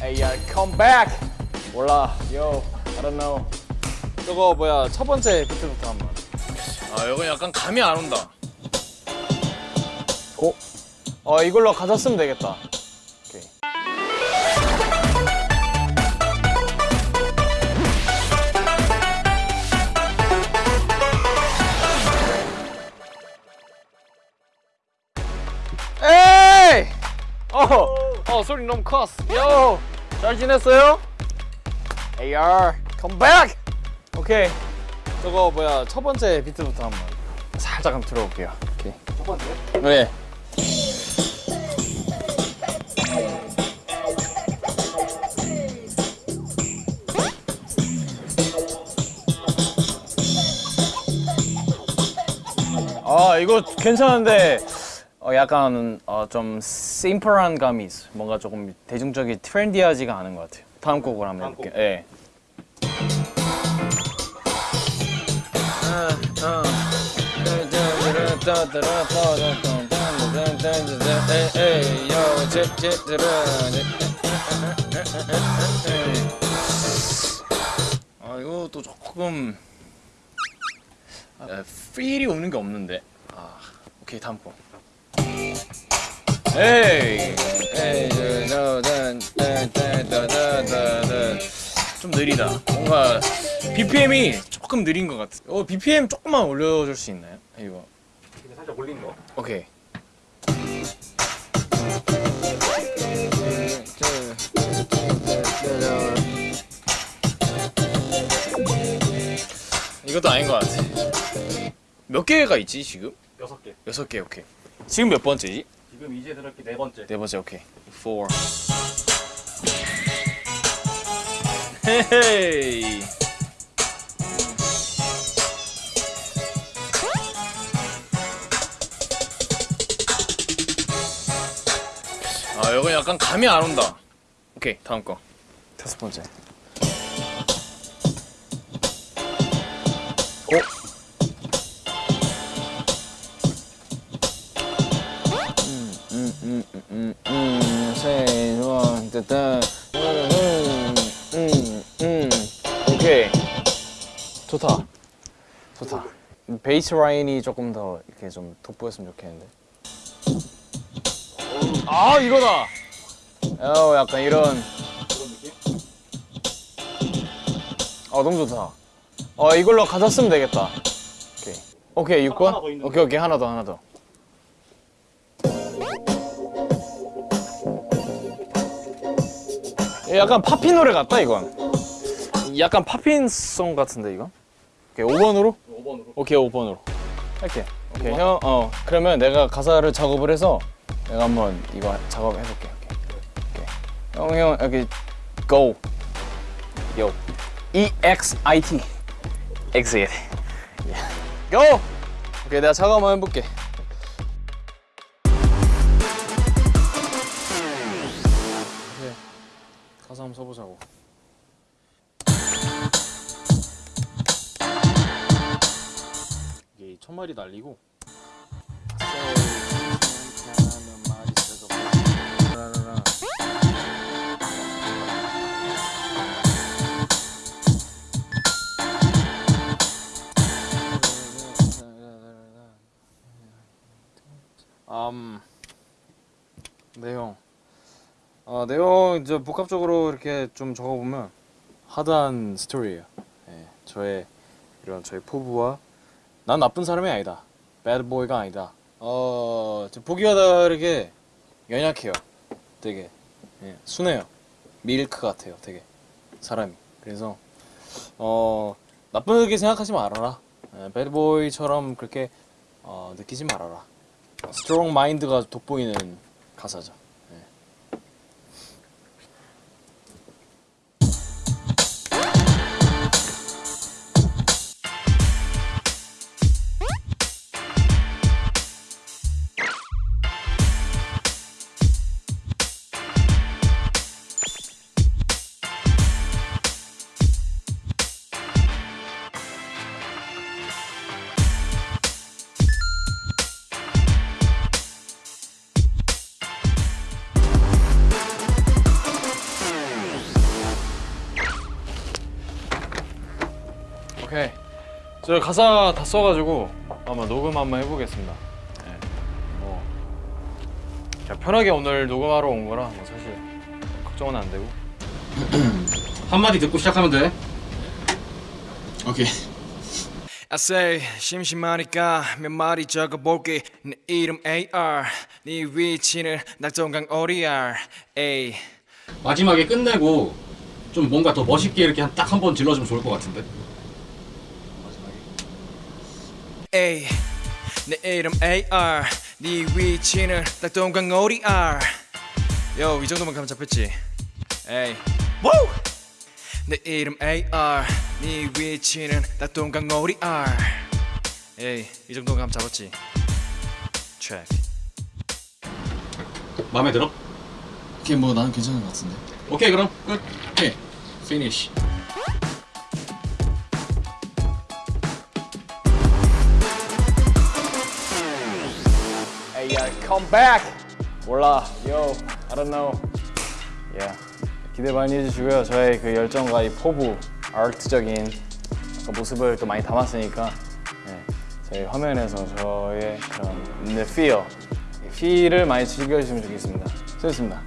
Hey, uh, come back. 몰라. Yo, I don't know. 저거 뭐야 첫 번째 비트부터 한번 아, 이거 약간 감이 안 온다. 고. 어 이걸로 가사 쓰면 되겠다 오케이 에이! 어, 어 소리 너무 컸어. 요, 잘 지냈어요? AR, come back. 오케이. 저거 뭐야 첫 번째 비트부터 한번 살짝 한번 들어볼게요. 오케이. 첫 번째? 네. 아 이거 괜찮은데 어, 약간 어, 좀 심플한 감이 있어. 뭔가 조금 대중적인 트렌디하지가 않은 것 같아요. 다음 곡을 한번 해볼게요. 예. 아 이것도 조금 아, 필이 오는 게 없는데. 아 오케이 다음 거. 에이 에이 좀 느리다. 뭔가 BPM이 조금 느린 것 같아. 어 BPM 조금만 올려줄 수 있나요? 이거. 살짝 올린 거. 오케이. 이것도 아닌 것 같아. 몇 개가 있지 지금? 여섯 개. 여섯 개 오케이. 지금 몇 번째지? 지금 이제 들었기 네 번째. 네 번째 오케이. Four. 헤헤이. 아 이거 약간 감이 안 온다. 오케이 다음 거. 다섯 번째. 오. One, 따따, 음, 음, 음. 오케이. 좋다. 좋다. 베이스 라인이 조금 더 이렇게 좀 돋보였으면 좋겠는데. 아 이거다. 어 약간 이런. 어 너무 좋다. 어 이걸로 가사 쓰면 되겠다. 오케이. 오케이 6번. 하나 더 있는데. 오케이 오케이 하나 더 하나 더. 약간 팝핀 노래 같다 이건. 약간 팝핀송 같은데 이거. 오케이 5번으로? 5번으로. 오케이 5번으로. 할게. 오케이 형. 어 그러면 내가 가사를 작업을 해서 내가 한번 이거 작업해 볼게. 오케이. 오케이. 형형 여기 go. yo. E X I T. exit. go. 오케이 내가 작업 한번 해볼게. 마리 날리고. 음, 내용. 아, 내용 이제 복합적으로 이렇게 좀 적어보면 하드한 스토리예요. 예, 저의 이런 저의 포부와 난 나쁜 사람이 아니다. bad boy가 아니다. 어, 저 보기와 다르게 연약해요. 되게 예, 순해요. 밀크 같아요. 되게 사람이. 그래서 어 나쁘게 생각하지 말아라. 예, bad boy처럼 그렇게 어, 느끼지 말아라. strong mind가 돋보이는 가사죠. 저 가사 다 써가지고 아마 녹음 한번 해보겠습니다. 네. 뭐 그냥 편하게 오늘 녹음하러 온 거라 뭐 사실 걱정은 안 되고. 한마디 듣고 시작하면 돼. 오케이. I say 심심하니까 몇 마디 적어볼게 내 이름 AR 네 위치는 낙동강 ODR A 마지막에 끝내고 좀 뭔가 더 멋있게 이렇게 딱 한 번 질러주면 좋을 것 같은데. A 내 이름 AR 네 위치는 낙동강 ODR 요 이 정도만 가면 잡혔지 A Woo! 내 이름 AR 네 위치는 낙동강 ODR 에이 이 정도 가면 잡았지 Check 마음에 들어? 오케이 뭐 나는 괜찮은 것 같은데. 오케이 그럼 끝. 오케이. Finish. Come back. 몰라. Yo, I don't know. Yeah. 기대 많이 해주시고요. 저의 그 열정과 이 포부, art적인 약간 모습을 또 많이 담았으니까 네, 저희 화면에서 저의 그런 내 feel, 이 feel을 많이 즐겨주시면 좋겠습니다. 수고했습니다.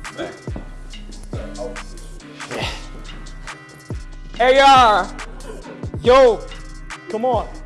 AR. Yo, come on.